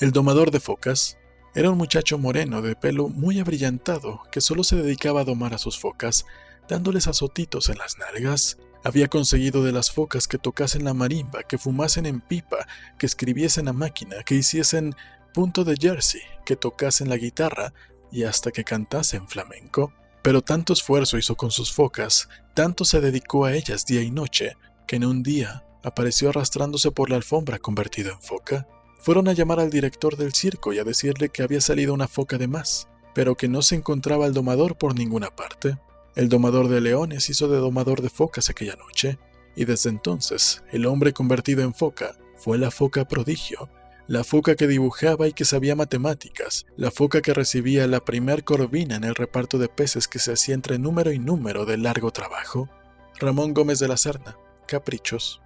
El domador de focas era un muchacho moreno de pelo muy abrillantado que solo se dedicaba a domar a sus focas, dándoles azotitos en las nalgas. Había conseguido de las focas que tocasen la marimba, que fumasen en pipa, que escribiesen a máquina, que hiciesen punto de jersey, que tocasen la guitarra y hasta que cantasen flamenco. Pero tanto esfuerzo hizo con sus focas, tanto se dedicó a ellas día y noche, que en un día apareció arrastrándose por la alfombra convertido en foca. Fueron a llamar al director del circo y a decirle que había salido una foca de más, pero que no se encontraba el domador por ninguna parte. El domador de leones hizo de domador de focas aquella noche, y desde entonces el hombre convertido en foca fue la foca prodigio, la foca que dibujaba y que sabía matemáticas, la foca que recibía la primer corvina en el reparto de peces que se hacía entre número y número de largo trabajo. Ramón Gómez de la Serna, Caprichos.